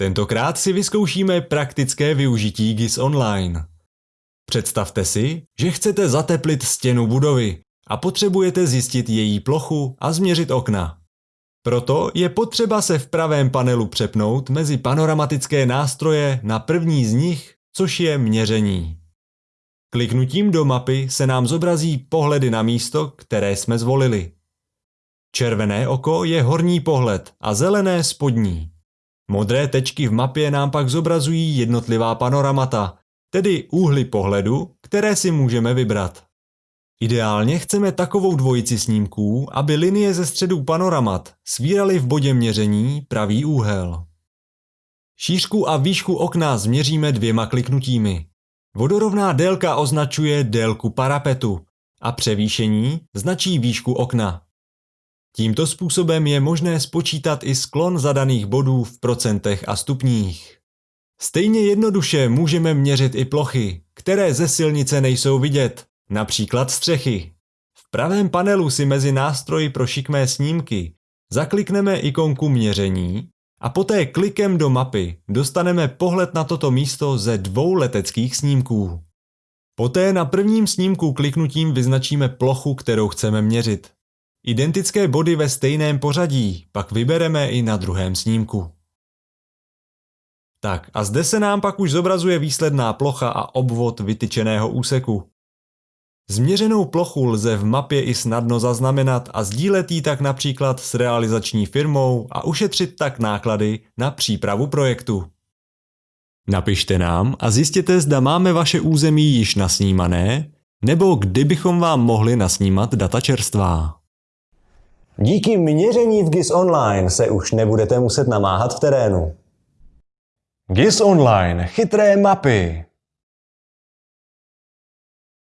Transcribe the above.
Tentokrát si vyzkoušíme praktické využití GIS Online. Představte si, že chcete zateplit stěnu budovy a potřebujete zjistit její plochu a změřit okna. Proto je potřeba se v pravém panelu přepnout mezi panoramatické nástroje na první z nich, což je měření. Kliknutím do mapy se nám zobrazí pohledy na místo, které jsme zvolili. Červené oko je horní pohled a zelené spodní. Modré tečky v mapě nám pak zobrazují jednotlivá panoramata, tedy úhly pohledu, které si můžeme vybrat. Ideálně chceme takovou dvojici snímků, aby linie ze středu panoramat svíraly v bodě měření pravý úhel. Šířku a výšku okna změříme dvěma kliknutími. Vodorovná délka označuje délku parapetu a převýšení značí výšku okna. Tímto způsobem je možné spočítat i sklon zadaných bodů v procentech a stupních. Stejně jednoduše můžeme měřit i plochy, které ze silnice nejsou vidět, například střechy. V pravém panelu si mezi nástroji pro šikmé snímky zaklikneme ikonku měření a poté klikem do mapy dostaneme pohled na toto místo ze dvou leteckých snímků. Poté na prvním snímku kliknutím vyznačíme plochu, kterou chceme měřit. Identické body ve stejném pořadí pak vybereme i na druhém snímku. Tak a zde se nám pak už zobrazuje výsledná plocha a obvod vytyčeného úseku. Změřenou plochu lze v mapě i snadno zaznamenat a sdílet ji tak například s realizační firmou a ušetřit tak náklady na přípravu projektu. Napište nám a zjistěte, zda máme vaše území již nasnímané, nebo kdybychom vám mohli nasnímat data čerstvá. Díky měření v GIS Online se už nebudete muset namáhat v terénu. GIS Online, chytré mapy.